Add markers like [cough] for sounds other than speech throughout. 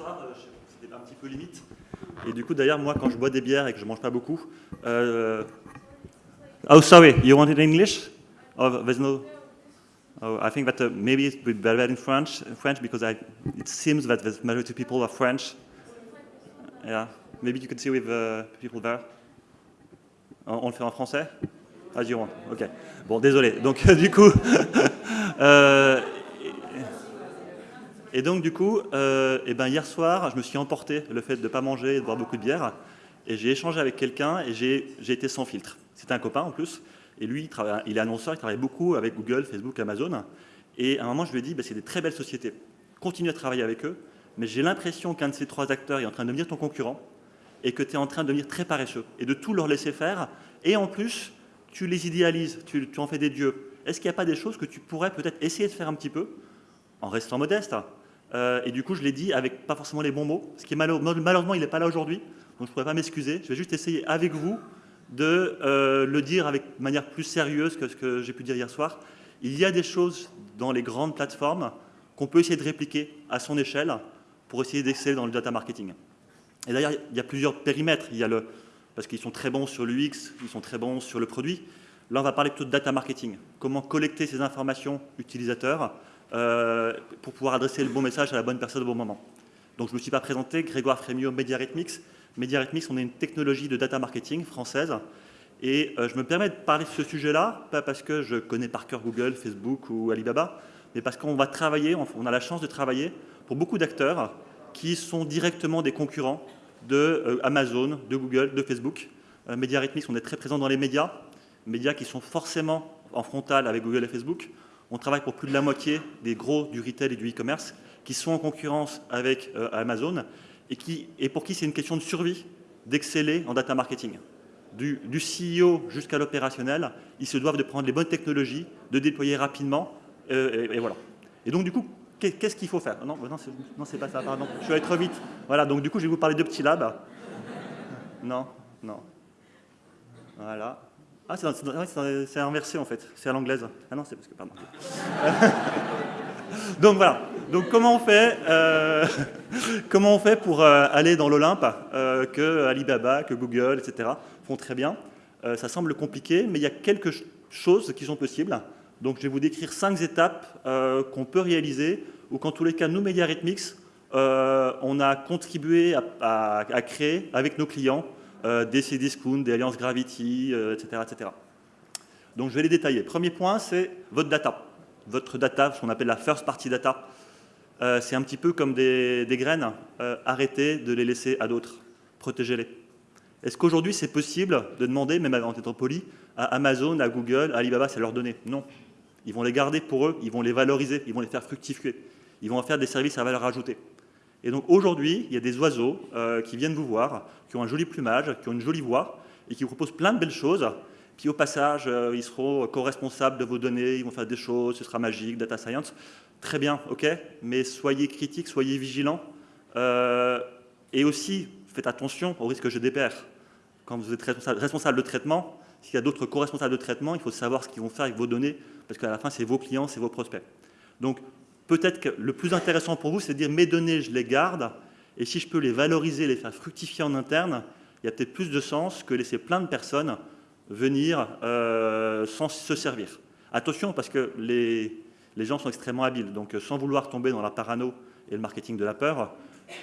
soir, euh, c'était un petit peu limite. Et du coup, d'ailleurs, moi, quand je bois des bières et que je mange pas beaucoup... Euh... Oh, sorry, you want it in English? Oh, there's no... Oh, I think that uh, maybe it would be better in French, French because it seems that the majority of people are French. Yeah, maybe you could see with uh, people there. On, le fait en français? You want. Ok. Bon, désolé. Donc, [laughs] du coup, [laughs] euh, et donc, du coup, euh, et ben, hier soir, je me suis emporté le fait de ne pas manger et de boire beaucoup de bière. Et j'ai échangé avec quelqu'un et j'ai été sans filtre. C'était un copain en plus. Et lui, il, est annonceur, il travaille beaucoup avec Google, Facebook, Amazon. Et à un moment, je lui ai dit, bah, c'est des très belles sociétés. Continue à travailler avec eux. Mais j'ai l'impression qu'un de ces trois acteurs est en train de devenir ton concurrent et que tu es en train de devenir très paresseux et de tout leur laisser faire. Et en plus, tu les idéalises, tu, tu en fais des dieux. Est-ce qu'il n'y a pas des choses que tu pourrais peut-être essayer de faire un petit peu en restant modeste euh, et du coup, je l'ai dit avec pas forcément les bons mots, ce qui est malheureusement, il n'est pas là aujourd'hui, donc je ne pourrais pas m'excuser. Je vais juste essayer avec vous de euh, le dire avec manière plus sérieuse que ce que j'ai pu dire hier soir. Il y a des choses dans les grandes plateformes qu'on peut essayer de répliquer à son échelle pour essayer d'exceller dans le data marketing. Et d'ailleurs, il y a plusieurs périmètres. Il y a le, parce qu'ils sont très bons sur l'UX, ils sont très bons sur le produit. Là, on va parler plutôt de data marketing. Comment collecter ces informations utilisateurs euh, pour pouvoir adresser le bon message à la bonne personne au bon moment. Donc je ne me suis pas présenté, Grégoire Frémiot, MediaRhythmix. MediaRhythmix, on est une technologie de data marketing française. Et euh, je me permets de parler de ce sujet-là, pas parce que je connais par cœur Google, Facebook ou Alibaba, mais parce qu'on va travailler, on a la chance de travailler pour beaucoup d'acteurs qui sont directement des concurrents de euh, Amazon, de Google, de Facebook. Euh, MediaRhythmix, on est très présent dans les médias, médias qui sont forcément en frontal avec Google et Facebook. On travaille pour plus de la moitié des gros du retail et du e-commerce qui sont en concurrence avec euh, Amazon et, qui, et pour qui c'est une question de survie d'exceller en data marketing. Du, CEO jusqu'à l'opérationnel, ils se doivent de prendre les bonnes technologies, de déployer rapidement, euh, et, voilà. Et donc du coup, qu'est-ce qu'il faut faire? Non, non c'est pas ça, pardon. Je vais trop vite. Voilà, donc du coup, je vais vous parler de petits labs. Non, non. Voilà. Ah, c'est inversé en fait, c'est à l'anglaise. Ah non, c'est parce que, pardon. [laughs] Donc voilà, donc comment on fait, euh, [laughs] comment on fait pour euh, aller dans l'Olympe euh, que Alibaba, que Google, etc. font très bien? Euh, Ça semble compliqué, mais il y a quelques choses qui sont possibles. Donc je vais vous décrire cinq étapes qu'on peut réaliser, ou qu'en tous les cas, nous, MediaRhythmix, euh, on a contribué à, créer avec nos clients des Cdiscount, des Alliances Gravity, euh, etc., etc. Donc je vais les détailler. Premier point, c'est votre data. Votre data, ce qu'on appelle la first party data. Euh, c'est un petit peu comme des, graines. Euh, arrêtez de les laisser à d'autres. Protégez-les. Est-ce qu'aujourd'hui c'est possible de demander, même en étant poli, à Amazon, à Google, à Alibaba, c'est leur donner? Non. Ils vont les garder pour eux, ils vont les valoriser, ils vont les faire fructifier. Ils vont en faire des services à valeur ajoutée. Et donc aujourd'hui, il y a des oiseaux euh, qui viennent vous voir, qui ont un joli plumage, qui ont une jolie voix, et qui vous proposent plein de belles choses. Puis au passage, euh, ils seront co-responsables de vos données, ils vont faire des choses, ce sera magique, data science. Très bien, ok, mais soyez critiques, soyez vigilants. Euh, et aussi, faites attention au risque GDPR. Quand vous êtes responsable de traitement, s'il y a d'autres co-responsables de traitement, il faut savoir ce qu'ils vont faire avec vos données, parce qu'à la fin, c'est vos clients, c'est vos prospects. Donc, peut-être que le plus intéressant pour vous, c'est de dire mes données, je les garde, et si je peux les valoriser, les faire fructifier en interne, il y a peut-être plus de sens que laisser plein de personnes venir euh, sans se servir. Attention, parce que les, gens sont extrêmement habiles, donc sans vouloir tomber dans la parano et le marketing de la peur,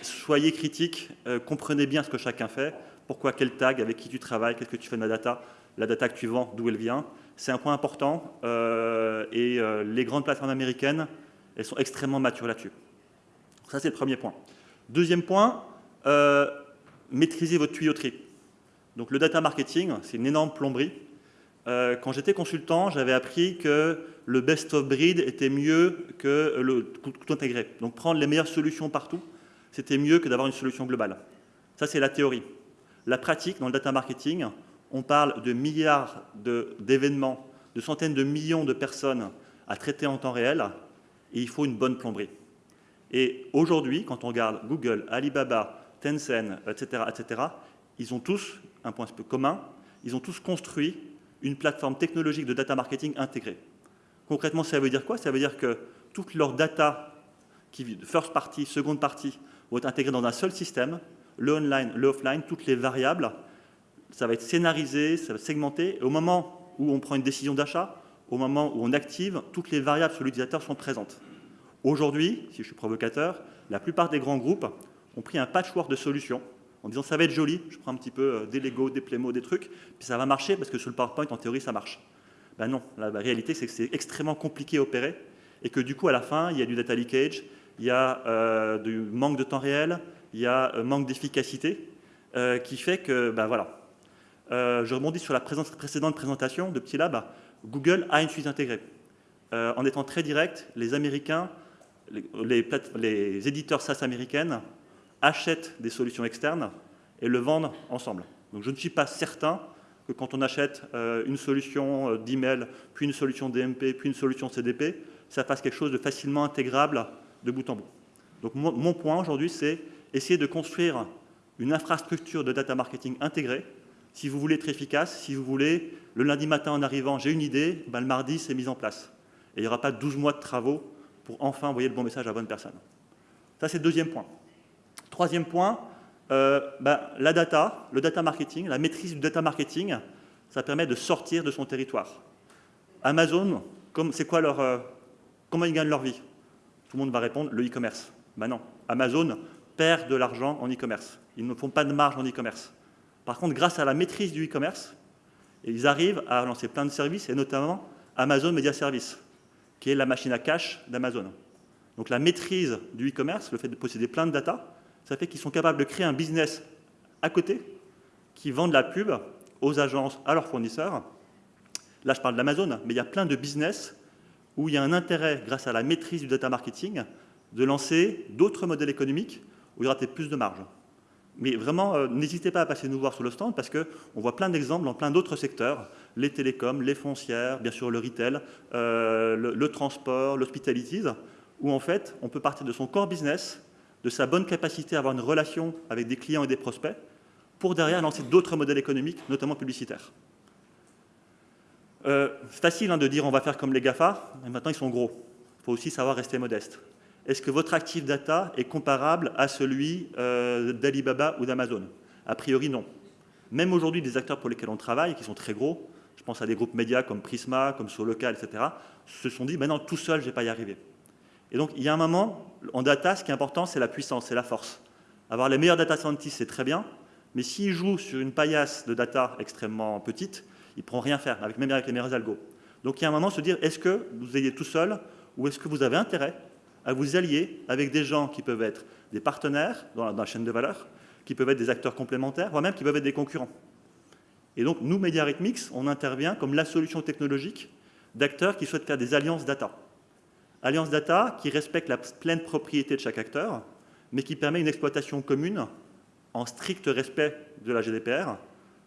soyez critiques, euh, comprenez bien ce que chacun fait, pourquoi, quel tag, avec qui tu travailles, qu'est-ce que tu fais de la data, la data que tu vends, d'où elle vient. C'est un point important, euh, et euh, les grandes plateformes américaines elles sont extrêmement matures là-dessus. Ça, c'est le premier point. Deuxième point, euh, maîtriser votre tuyauterie. Donc le data marketing, c'est une énorme plomberie. Euh, quand j'étais consultant, j'avais appris que le best of breed était mieux que le tout, intégré. Donc prendre les meilleures solutions partout, c'était mieux que d'avoir une solution globale. Ça, c'est la théorie. La pratique, dans le data marketing, on parle de milliards d'événements, de centaines de millions de personnes à traiter en temps réel, et il faut une bonne plomberie. Et aujourd'hui, quand on regarde Google, Alibaba, Tencent, etc., etc., ils ont tous un point commun, ils ont tous construit une plateforme technologique de data marketing intégrée. Concrètement, ça veut dire quoi? Ça veut dire que toute leur data, qui, first party, seconde party, vont être intégrés dans un seul système, le online, le offline, toutes les variables. Ça va être scénarisé, ça va être segmenté. Au moment où on prend une décision d'achat, au moment où on active, toutes les variables sur l'utilisateur sont présentes. Aujourd'hui, si je suis provocateur, la plupart des grands groupes ont pris un patchwork de solutions en disant ça va être joli, je prends un petit peu euh, des Lego, des Playmo, des trucs, puis ça va marcher parce que sur le PowerPoint, en théorie, ça marche. Ben non, la, réalité, c'est que c'est extrêmement compliqué à opérer et que du coup, à la fin, il y a du data leakage, il y a euh, du manque de temps réel, il y a un euh, manque d'efficacité qui fait que, ben voilà. je rebondis sur la précédente présentation de Petit Lab. Google a une suite intégrée. en étant très direct, les Américains, les, les éditeurs SaaS américaines achètent des solutions externes et le vendent ensemble. Donc je ne suis pas certain que quand on achète euh, une solution euh, d'email, puis une solution DMP, puis une solution CDP, ça fasse quelque chose de facilement intégrable de bout en bout. Donc mon point aujourd'hui, c'est essayer de construire une infrastructure de data marketing intégrée. Si vous voulez être efficace, si vous voulez, le lundi matin en arrivant, j'ai une idée, ben, le mardi, c'est mis en place. Et il n'y aura pas 12 mois de travaux pour enfin envoyer le bon message à la bonne personne. Ça, c'est le deuxième point. Troisième point, euh, ben, la data, le data marketing, la maîtrise du data marketing, ça permet de sortir de son territoire. Amazon, c'est quoi leur, euh, comment ils gagnent leur vie? Tout le monde va répondre le e-commerce. Ben non, Amazon perd de l'argent en e-commerce. Ils ne font pas de marge en e-commerce. Par contre, grâce à la maîtrise du e-commerce, ils arrivent à lancer plein de services, et notamment Amazon Media Service, qui est la machine à cash d'Amazon. Donc la maîtrise du e-commerce, le fait de posséder plein de data, ça fait qu'ils sont capables de créer un business à côté qui vend de la pub aux agences, à leurs fournisseurs. Là, je parle d'Amazon, mais il y a plein de business où il y a un intérêt, grâce à la maîtrise du data marketing, de lancer d'autres modèles économiques où il y aura peut-être plus de marge. Mais vraiment, euh, n'hésitez pas à passer nous voir sur le stand parce qu'on voit plein d'exemples dans plein d'autres secteurs, les télécoms, les foncières, bien sûr le retail, euh, le, transport, l'hospitalities, où en fait, on peut partir de son core business de sa bonne capacité à avoir une relation avec des clients et des prospects, pour derrière lancer d'autres modèles économiques, notamment publicitaires. Euh, c'est facile hein, de dire on va faire comme les GAFA, mais maintenant ils sont gros. Il faut aussi savoir rester modeste. Est-ce que votre actif data est comparable à celui euh, d'Alibaba ou d'Amazon? A priori, non. Même aujourd'hui, des acteurs pour lesquels on travaille, qui sont très gros, je pense à des groupes médias comme Prisma, comme Solocal, etc., se sont dit, maintenant, tout seul, je ne vais pas y arriver. Et donc, il y a un moment, en data, ce qui est important, c'est la puissance, c'est la force. Avoir les meilleurs data scientists, c'est très bien, mais s'ils jouent sur une paillasse de data extrêmement petite, ils ne pourront rien faire, avec, même avec les meilleurs algos. Donc, il y a un moment, se dire, est-ce que vous ayez tout seul, ou est-ce que vous avez intérêt à vous allier avec des gens qui peuvent être des partenaires dans la, chaîne de valeur, qui peuvent être des acteurs complémentaires, voire même qui peuvent être des concurrents. Et donc, nous, Rhythmix, on intervient comme la solution technologique d'acteurs qui souhaitent faire des alliances data. Alliance Data qui respecte la pleine propriété de chaque acteur, mais qui permet une exploitation commune en strict respect de la GDPR.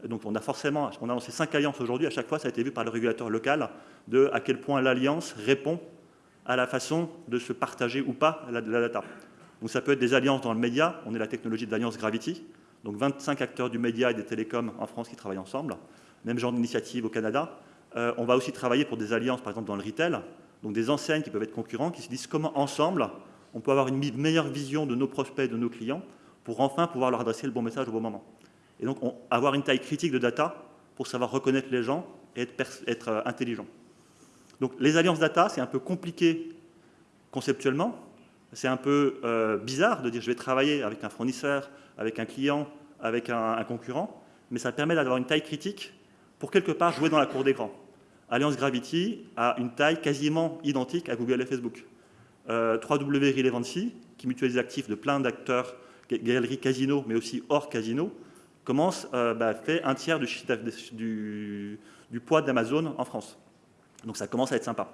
Donc on a forcément, on a lancé cinq alliances aujourd'hui, à chaque fois ça a été vu par le régulateur local de à quel point l'alliance répond à la façon de se partager ou pas la, data. Donc ça peut être des alliances dans le média, on est la technologie de l'alliance Gravity, donc 25 acteurs du média et des télécoms en France qui travaillent ensemble, même genre d'initiative au Canada. Euh, on va aussi travailler pour des alliances, par exemple, dans le retail, donc des enseignes qui peuvent être concurrents, qui se disent comment ensemble on peut avoir une meilleure vision de nos prospects, de nos clients, pour enfin pouvoir leur adresser le bon message au bon moment. Et donc avoir une taille critique de data pour savoir reconnaître les gens et être, euh, intelligent. Donc les alliances data, c'est un peu compliqué conceptuellement, c'est un peu euh, bizarre de dire je vais travailler avec un fournisseur, avec un client, avec un concurrent, mais ça permet d'avoir une taille critique pour quelque part jouer dans la cour d'écran. Alliance Gravity a une taille quasiment identique à Google et Facebook. Euh, 3W Relevancy, qui mutualise les actifs de plein d'acteurs, galeries casino, mais aussi hors casino, commence, euh, bah, fait un tiers du, poids d'Amazon en France. Donc ça commence à être sympa.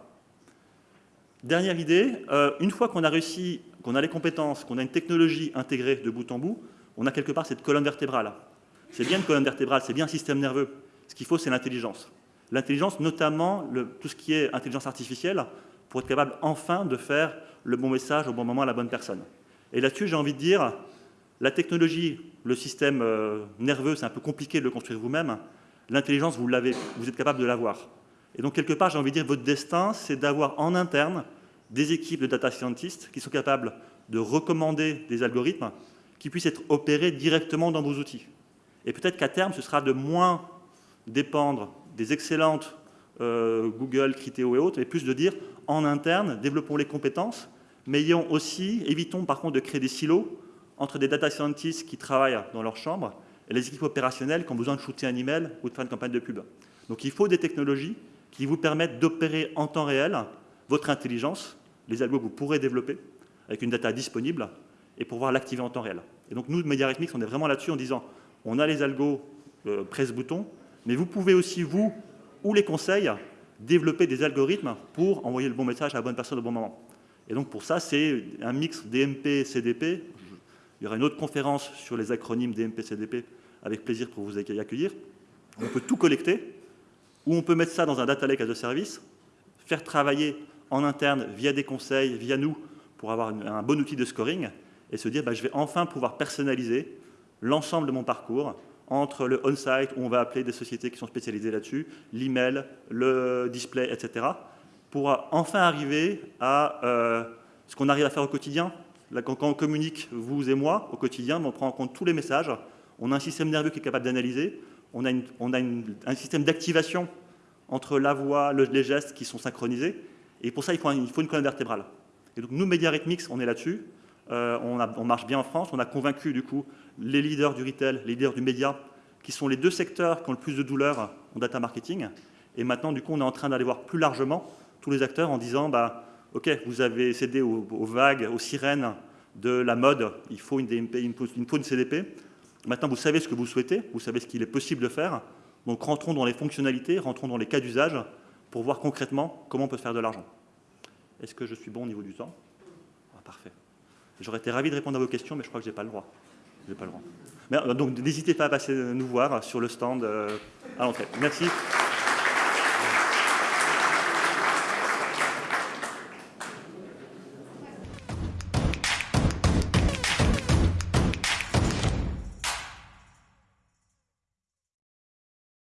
Dernière idée, euh, une fois qu'on a réussi, qu'on a les compétences, qu'on a une technologie intégrée de bout en bout, on a quelque part cette colonne vertébrale. C'est bien une colonne vertébrale, c'est bien un système nerveux. Ce qu'il faut, c'est l'intelligence. L'intelligence, notamment tout ce qui est intelligence artificielle, pour être capable enfin de faire le bon message au bon moment à la bonne personne. Et là-dessus, j'ai envie de dire, la technologie, le système euh, nerveux, c'est un peu compliqué de le construire vous-même. L'intelligence, vous l'avez, vous êtes capable de l'avoir. Et donc, quelque part, j'ai envie de dire, votre destin, c'est d'avoir en interne des équipes de data scientists qui sont capables de recommander des algorithmes qui puissent être opérés directement dans vos outils. Et peut-être qu'à terme, ce sera de moins dépendre des excellentes euh, Google, Criteo et autres, mais plus de dire en interne, développons les compétences, mais ayons aussi, évitons par contre de créer des silos entre des data scientists qui travaillent dans leur chambre et les équipes opérationnelles qui ont besoin de shooter un email ou de faire une campagne de pub. Donc il faut des technologies qui vous permettent d'opérer en temps réel votre intelligence, les algos que vous pourrez développer avec une data disponible et pouvoir l'activer en temps réel. Et donc nous, MediaRhythmix, on est vraiment là-dessus en disant on a les algos, euh, presse-bouton, mais vous pouvez aussi, vous, ou les conseils, développer des algorithmes pour envoyer le bon message à la bonne personne au bon moment. Et donc pour ça, c'est un mix DMP, CDP. Il y aura une autre conférence sur les acronymes DMP, CDP, avec plaisir pour vous accueillir. On peut tout collecter, ou on peut mettre ça dans un data lake as a service, faire travailler en interne via des conseils, via nous, pour avoir un bon outil de scoring, et se dire, bah, je vais enfin pouvoir personnaliser l'ensemble de mon parcours, entre le on-site, où on va appeler des sociétés qui sont spécialisées là-dessus, l'email, le display, etc., pour enfin arriver à euh, ce qu'on arrive à faire au quotidien. quand, on communique, vous et moi, au quotidien, on prend en compte tous les messages, on a un système nerveux qui est capable d'analyser, on a, un système d'activation entre la voix, les gestes qui sont synchronisés, et pour ça, il faut, une colonne vertébrale. Et donc, nous, Rhythmix, on est là-dessus. Euh, on, marche bien en France. On a convaincu du coup les leaders du retail, les leaders du média, qui sont les deux secteurs qui ont le plus de douleur en data marketing. Et maintenant, du coup, on est en train d'aller voir plus largement tous les acteurs en disant, bah, OK, vous avez cédé aux, vagues, aux sirènes de la mode, il faut une DMP, il faut une CDP. Maintenant, vous savez ce que vous souhaitez, vous savez ce qu'il est possible de faire. Donc, rentrons dans les fonctionnalités, rentrons dans les cas d'usage pour voir concrètement comment on peut faire de l'argent. Est-ce que je suis bon au niveau du temps? Ah, Parfait. J'aurais été ravi de répondre à vos questions, mais je crois que je n'ai pas le droit. pas le droit. Euh, donc n'hésitez pas à passer nous voir sur le stand euh, à l'entrée. Merci.